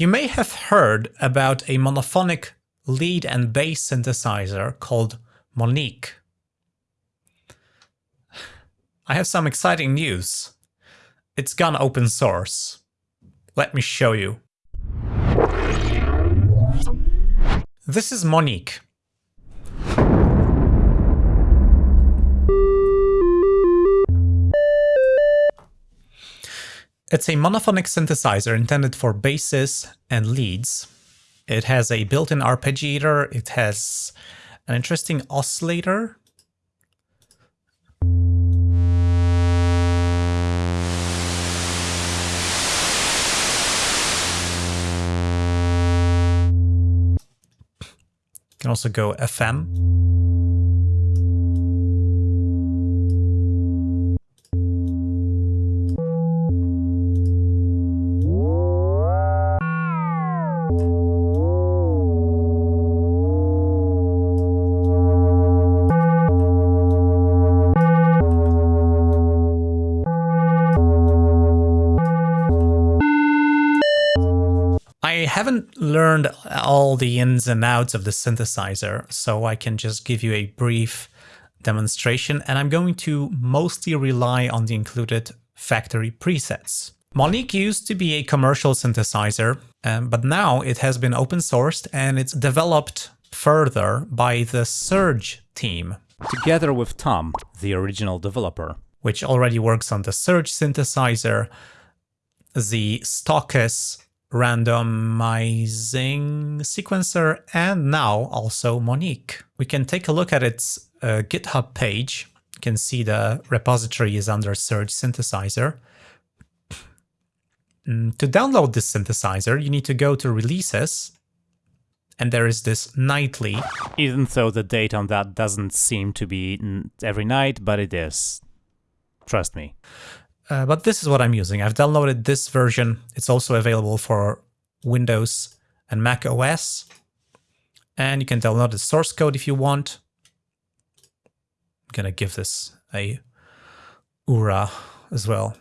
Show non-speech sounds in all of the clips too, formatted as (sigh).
You may have heard about a monophonic lead and bass synthesizer called Monique. I have some exciting news. It's gone open source. Let me show you. This is Monique. It's a monophonic synthesizer intended for basses and leads. It has a built-in arpeggiator, it has an interesting oscillator. You can also go FM. All the ins and outs of the synthesizer, so I can just give you a brief demonstration, and I'm going to mostly rely on the included factory presets. Monique used to be a commercial synthesizer, um, but now it has been open sourced and it's developed further by the Surge team. Together with Tom, the original developer. Which already works on the Surge synthesizer, the Stochas randomizing sequencer, and now also Monique. We can take a look at its uh, GitHub page. You can see the repository is under Surge Synthesizer. Mm, to download this synthesizer, you need to go to Releases, and there is this nightly. Even though the date on that doesn't seem to be every night, but it is. Trust me. Uh, but this is what I'm using. I've downloaded this version. It's also available for Windows and Mac OS. And you can download the source code if you want. I'm gonna give this a URA as well.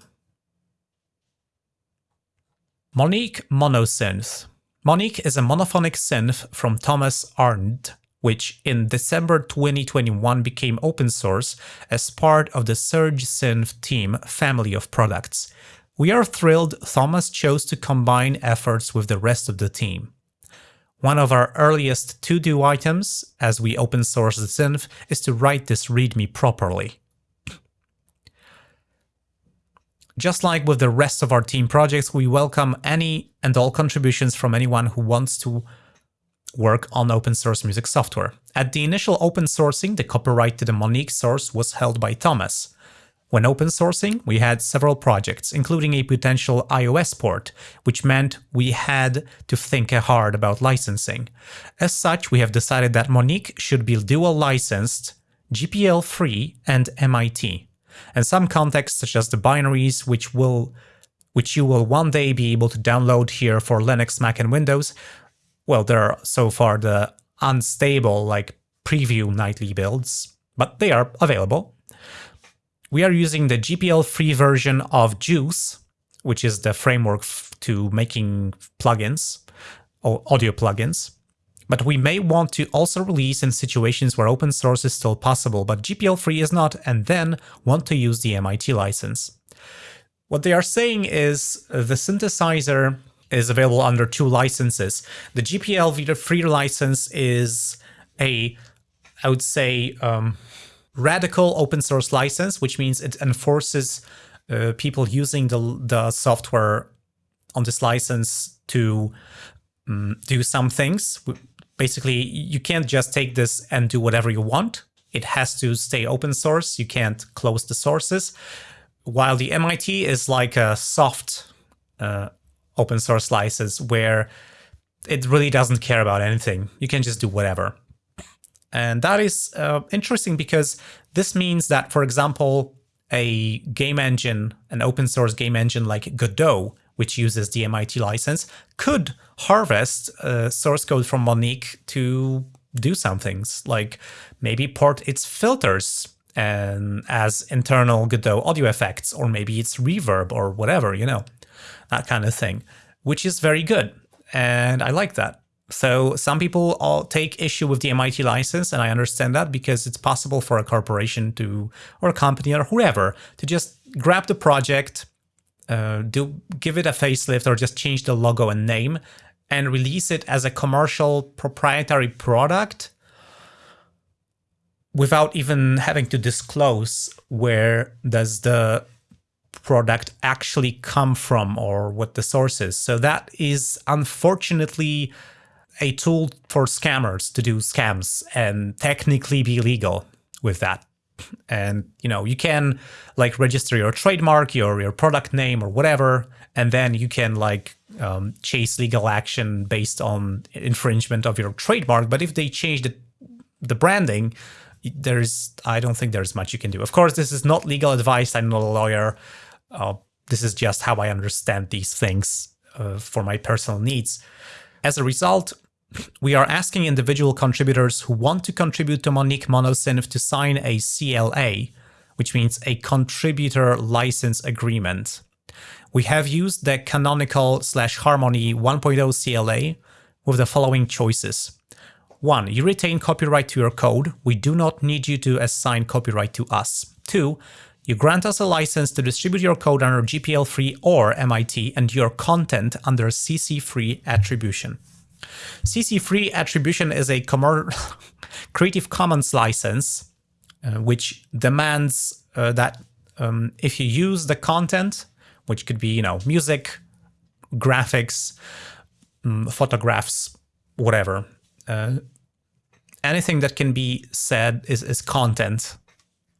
Monique Monosynth. Monique is a monophonic synth from Thomas Arndt which in December 2021 became open source as part of the Surge Synth team family of products. We are thrilled Thomas chose to combine efforts with the rest of the team. One of our earliest to-do items, as we open source the synth, is to write this README properly. Just like with the rest of our team projects, we welcome any and all contributions from anyone who wants to work on open source music software. At the initial open sourcing, the copyright to the Monique source was held by Thomas. When open sourcing, we had several projects, including a potential iOS port, which meant we had to think hard about licensing. As such, we have decided that Monique should be dual licensed, GPL3, and MIT. And some contexts such as the binaries, which will which you will one day be able to download here for Linux, Mac, and Windows, well, there are so far the unstable like preview nightly builds, but they are available. We are using the GPL3 version of JUCE, which is the framework to making plugins, or audio plugins. But we may want to also release in situations where open source is still possible, but GPL3 is not, and then want to use the MIT license. What they are saying is the synthesizer is available under two licenses. The GPL3 license is a, I would say, um, radical open source license, which means it enforces uh, people using the, the software on this license to um, do some things. Basically, you can't just take this and do whatever you want. It has to stay open source. You can't close the sources. While the MIT is like a soft uh, open source license where it really doesn't care about anything. You can just do whatever. And that is uh, interesting because this means that, for example, a game engine, an open source game engine like Godot, which uses the MIT license, could harvest uh, source code from Monique to do some things, like maybe port its filters and as internal Godot audio effects, or maybe it's reverb or whatever, you know that kind of thing, which is very good. and I like that. So some people all take issue with the MIT license, and I understand that because it's possible for a corporation to, or a company or whoever, to just grab the project, uh, do give it a facelift or just change the logo and name, and release it as a commercial proprietary product without even having to disclose where does the product actually come from or what the source is. So that is unfortunately a tool for scammers to do scams and technically be legal with that. And you know, you can like register your trademark, your your product name or whatever, and then you can like um, chase legal action based on infringement of your trademark. But if they change the the branding, there's I don't think there's much you can do. Of course, this is not legal advice. I'm not a lawyer. Uh, this is just how I understand these things uh, for my personal needs. As a result, we are asking individual contributors who want to contribute to Monique Monosynth to sign a CLA, which means a contributor license agreement. We have used the canonical slash harmony 1.0 CLA with the following choices. 1. You retain copyright to your code. We do not need you to assign copyright to us. 2. You grant us a license to distribute your code under GPL-3 or MIT and your content under CC-free attribution. CC-free attribution is a (laughs) Creative Commons license, uh, which demands uh, that um, if you use the content, which could be, you know, music, graphics, um, photographs, whatever, uh, anything that can be said is, is content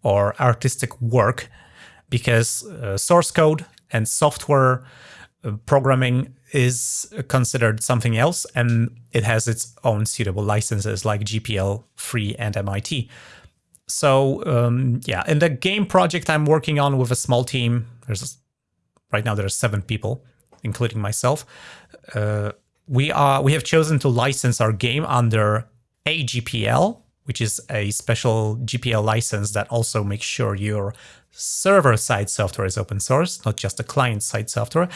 or artistic work because uh, source code and software uh, programming is considered something else and it has its own suitable licenses like GPL, Free, and MIT. So um, yeah, in the game project I'm working on with a small team, there's right now there are seven people, including myself. Uh, we are we have chosen to license our game under AGPL, which is a special GPL license that also makes sure your server-side software is open source, not just the client-side software,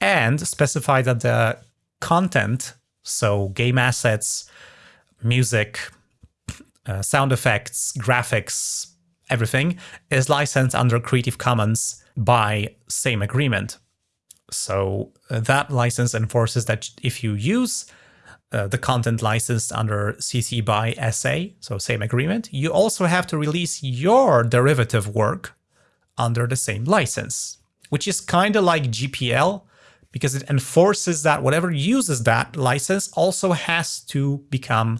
and specify that the content, so game assets, music, uh, sound effects, graphics, everything, is licensed under Creative Commons by same agreement. So uh, that license enforces that if you use uh, the content licensed under CC by SA, so same agreement, you also have to release your derivative work under the same license, which is kind of like GPL, because it enforces that whatever uses that license also has to become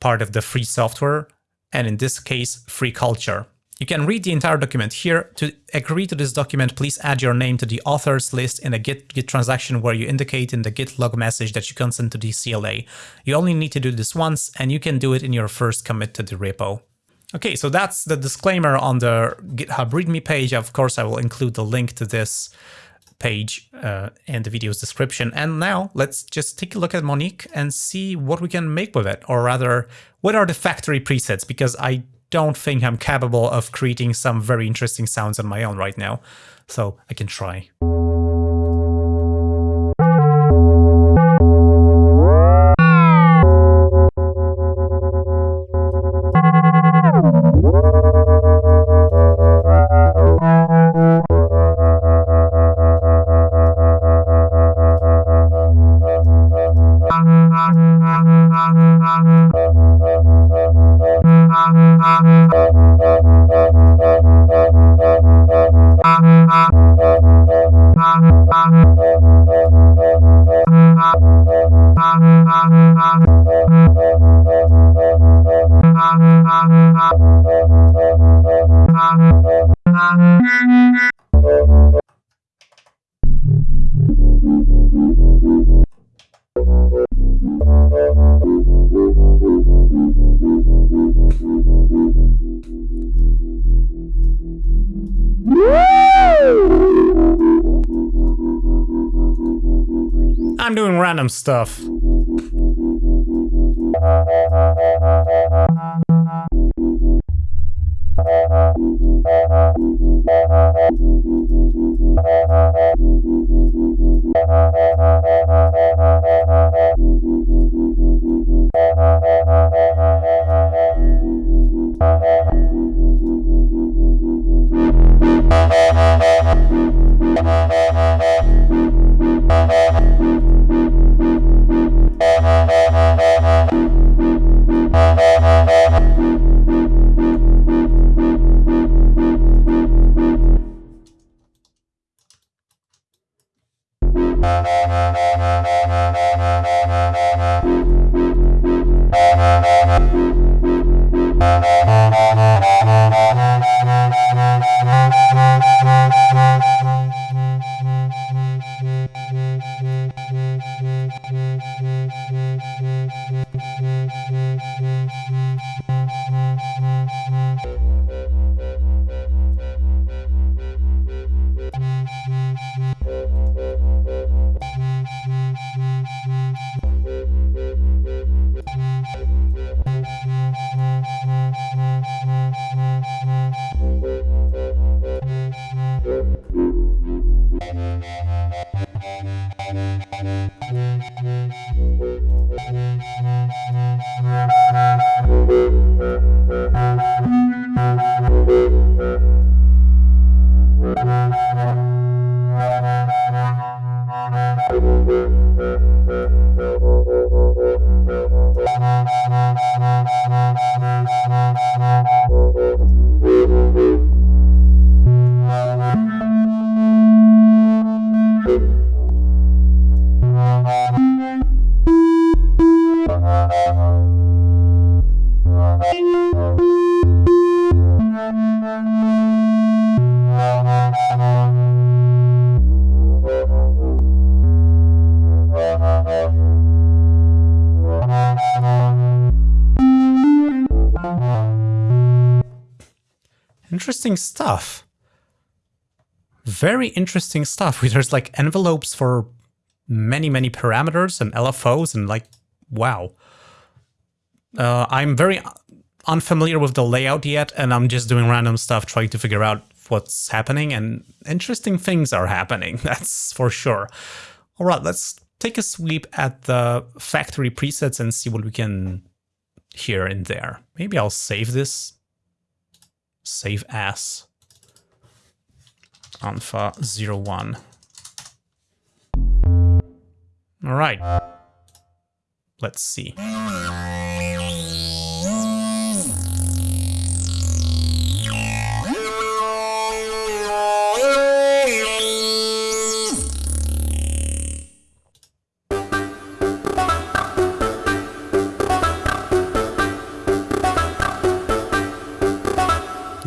part of the free software, and in this case, free culture. You can read the entire document here. To agree to this document, please add your name to the authors list in a Git, Git transaction where you indicate in the Git log message that you consent to the CLA. You only need to do this once, and you can do it in your first commit to the repo. Okay, so that's the disclaimer on the GitHub README page. Of course, I will include the link to this page uh, in the video's description. And now let's just take a look at Monique and see what we can make with it, or rather, what are the factory presets, because I don't think I'm capable of creating some very interesting sounds on my own right now. So I can try. some stuff. Thank you. Interesting stuff. Very interesting stuff. (laughs) There's like envelopes for many, many parameters and LFOs and like, wow. Uh, I'm very unfamiliar with the layout yet, and I'm just doing random stuff trying to figure out what's happening, and interesting things are happening, (laughs) that's for sure. All right, let's take a sweep at the factory presets and see what we can hear in there. Maybe I'll save this. Save as alpha 01. All right. Let's see.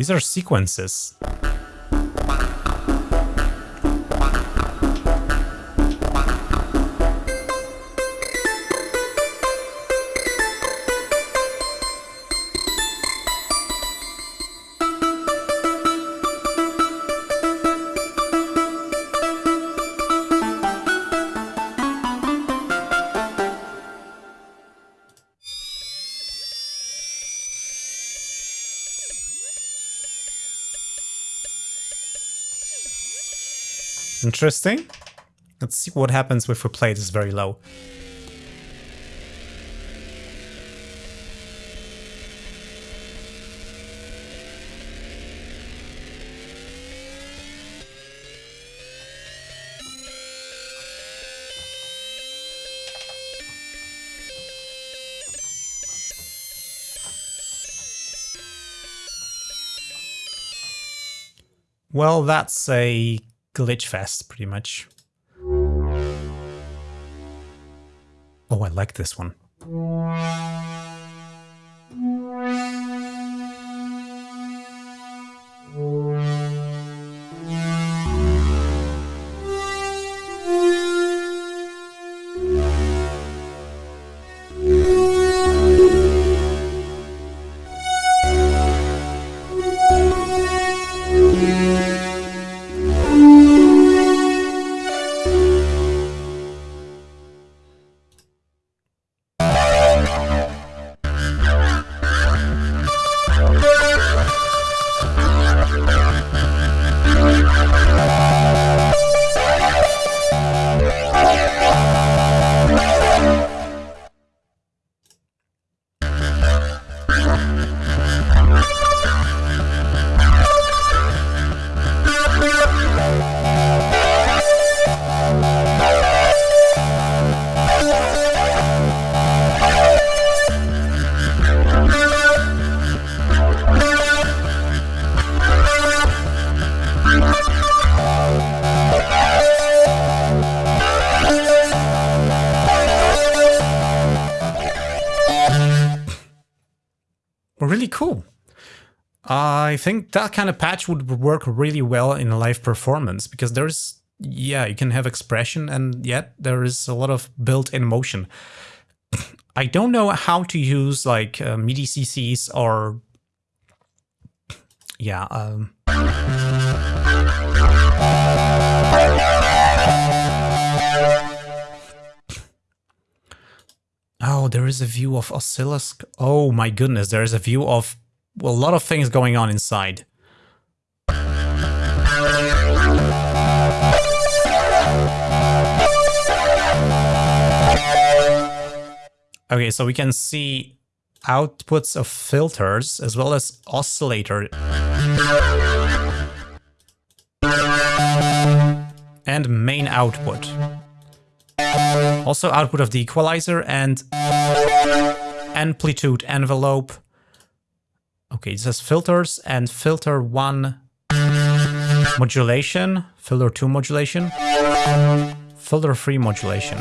These are sequences. Interesting. Let's see what happens if we play this very low. Well, that's a glitch fest, pretty much. Oh, I like this one. Think that kind of patch would work really well in a live performance because there's yeah, you can have expression and yet there is a lot of built-in motion. (clears throat) I don't know how to use like uh, MIDI CCs or yeah. Um, oh, there is a view of oscilloscope. Oh my goodness, there is a view of a lot of things going on inside. Okay, so we can see outputs of filters as well as oscillator and main output. Also output of the equalizer and amplitude envelope. Okay, it says filters and filter 1 modulation, filter 2 modulation, filter 3 modulation.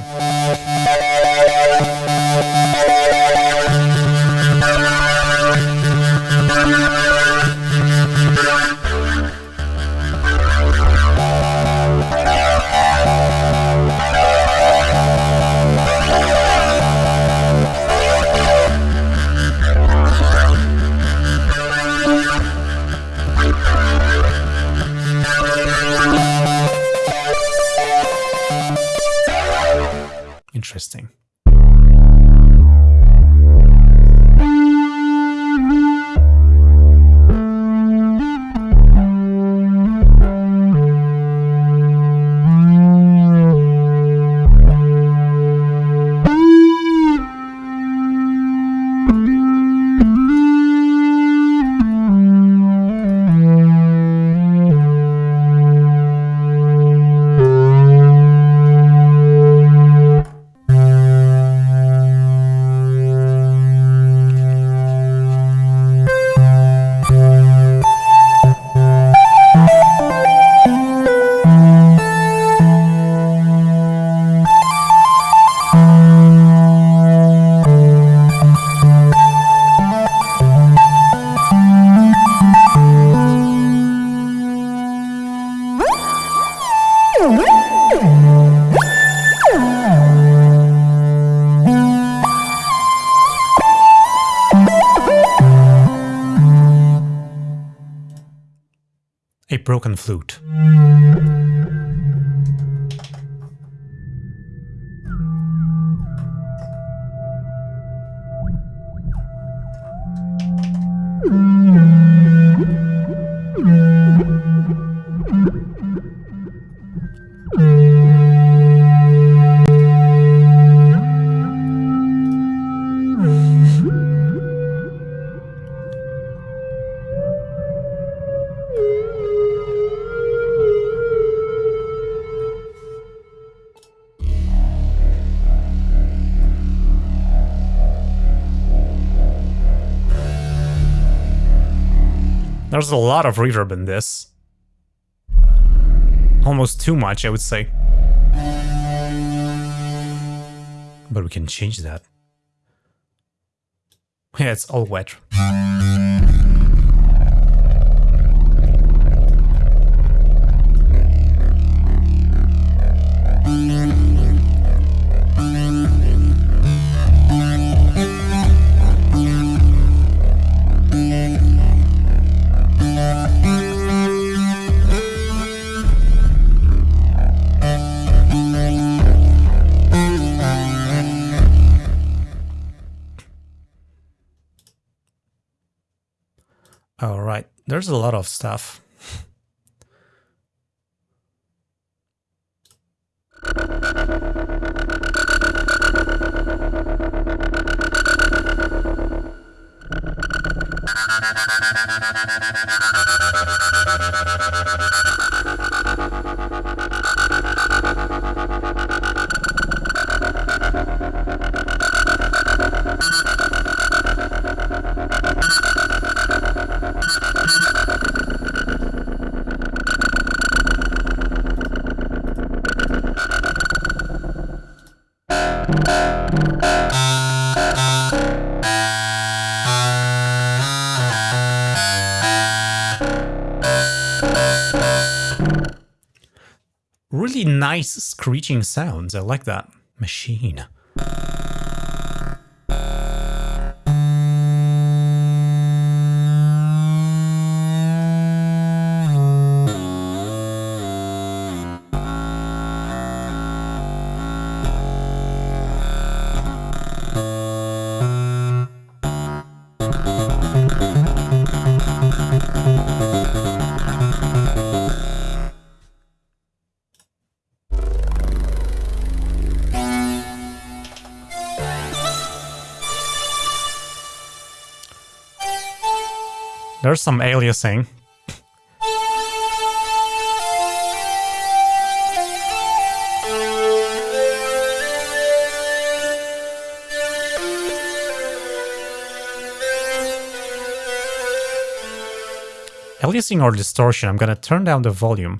There's a lot of reverb in this. Almost too much, I would say. But we can change that. Yeah, it's all wet. All right, there's a lot of stuff. (laughs) nice screeching sounds. I like that. Machine. There's some aliasing. Aliasing or distortion, I'm gonna turn down the volume.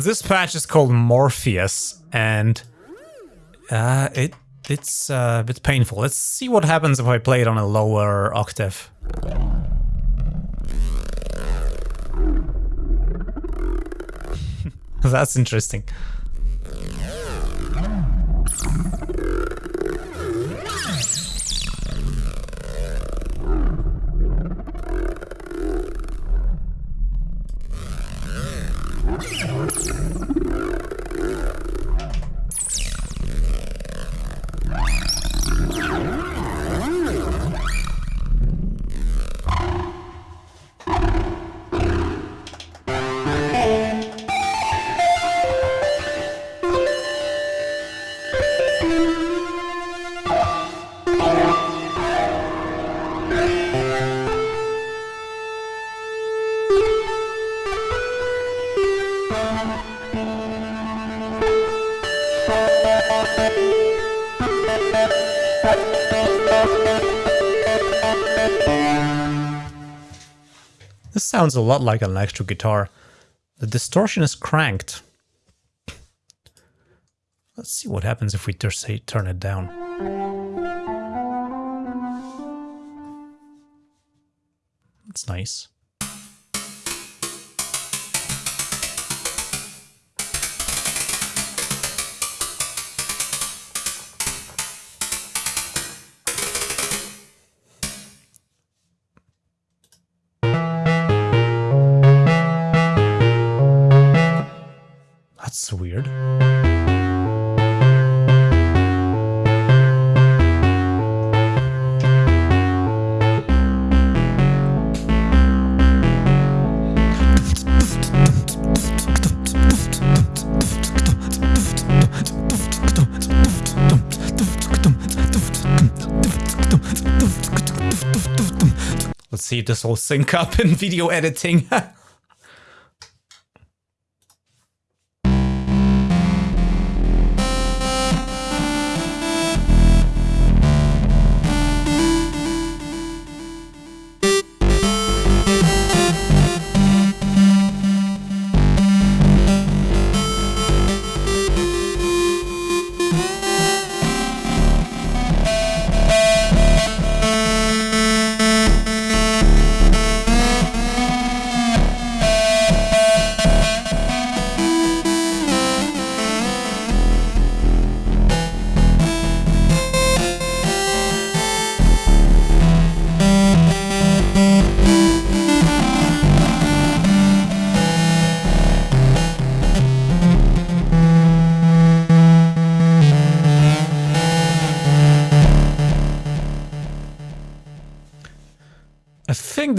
This patch is called Morpheus, and uh, it it's uh, a bit painful. Let's see what happens if I play it on a lower octave. (laughs) That's interesting. Sounds a lot like an electric guitar. The distortion is cranked. Let's see what happens if we say turn it down. That's nice. That's weird. Let's see if this will sync up in video editing. (laughs)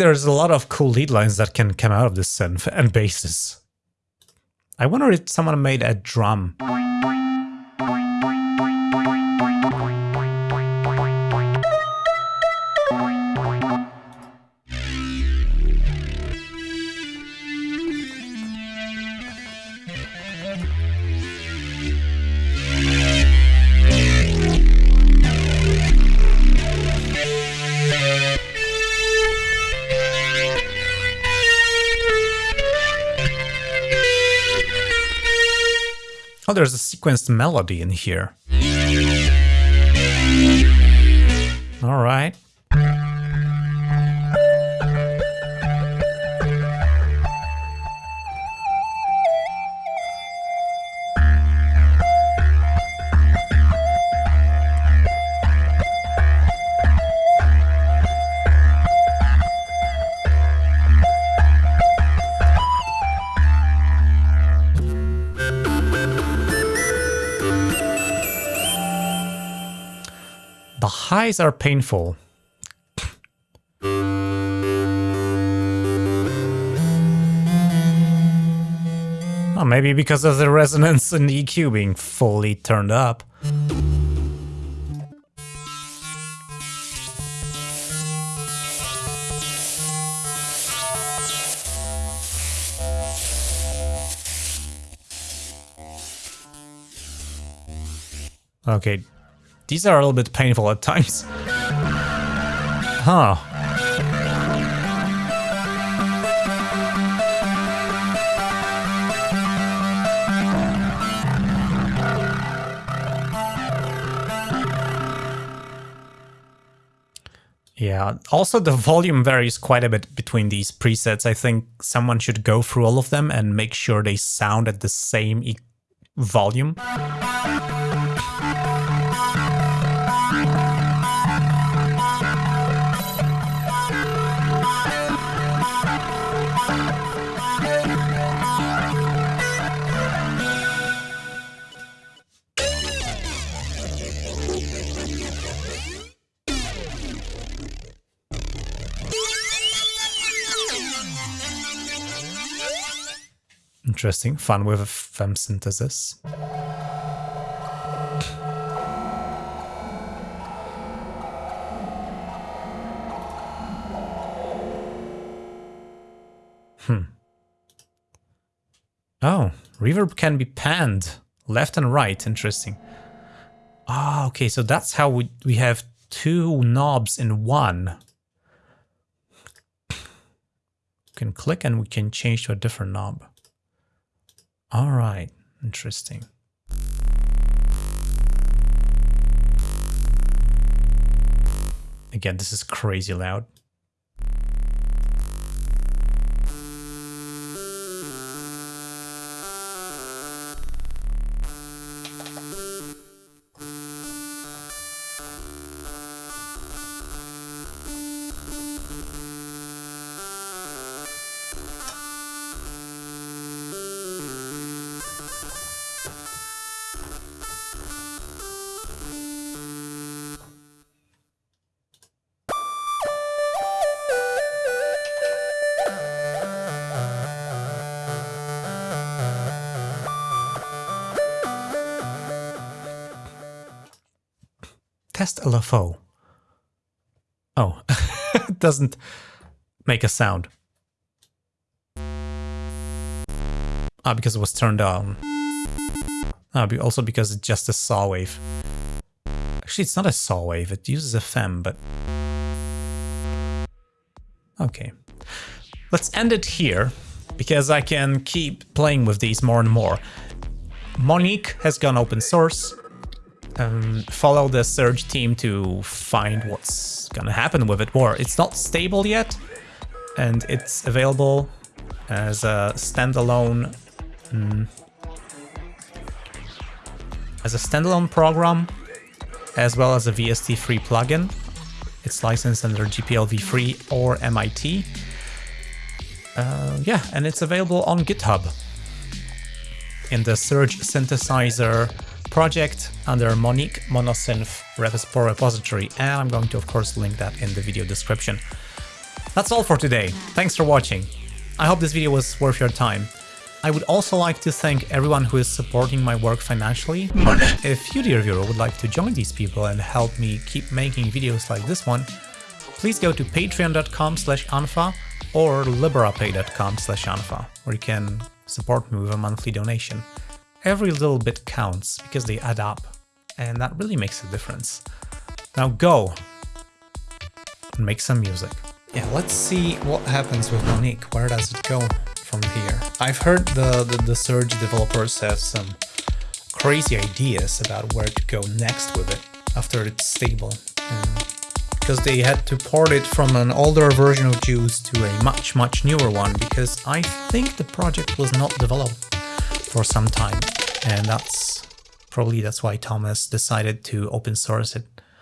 there's a lot of cool lead lines that can come out of this synth and basses. I wonder if someone made a drum. Oh, there's a sequenced melody in here. All highs are painful. Oh, maybe because of the resonance and the EQ being fully turned up. Okay, these are a little bit painful at times. Huh. Yeah, also the volume varies quite a bit between these presets. I think someone should go through all of them and make sure they sound at the same e volume. Interesting. Fun with FM synthesis. Hmm. Oh, reverb can be panned left and right. Interesting. Ah, okay, so that's how we, we have two knobs in one. We can click and we can change to a different knob. All right, interesting. Again, this is crazy loud. LFO. Oh, (laughs) it doesn't make a sound. Ah, because it was turned on. Ah, also because it's just a saw wave. Actually, it's not a saw wave, it uses FM, but... Okay. Let's end it here, because I can keep playing with these more and more. Monique has gone open source um, follow the Surge team to find what's gonna happen with it more. It's not stable yet, and it's available as a standalone um, as a standalone program, as well as a VST3 plugin. It's licensed under GPL v3 or MIT. Uh, yeah, and it's available on GitHub in the Surge synthesizer project under Monique Monosynth repository, and I'm going to, of course, link that in the video description. That's all for today. Thanks for watching. I hope this video was worth your time. I would also like to thank everyone who is supporting my work financially. Money. If you, dear viewer, would like to join these people and help me keep making videos like this one, please go to patreon.com slash unfa or liberapay.com slash unfa, where you can support me with a monthly donation. Every little bit counts because they add up, and that really makes a difference. Now go and make some music. Yeah, let's see what happens with Monique. Where does it go from here? I've heard the, the, the Surge developers have some crazy ideas about where to go next with it after it's stable. Mm. Because they had to port it from an older version of JUCE to a much, much newer one because I think the project was not developed for some time. And that's probably that's why Thomas decided to open source it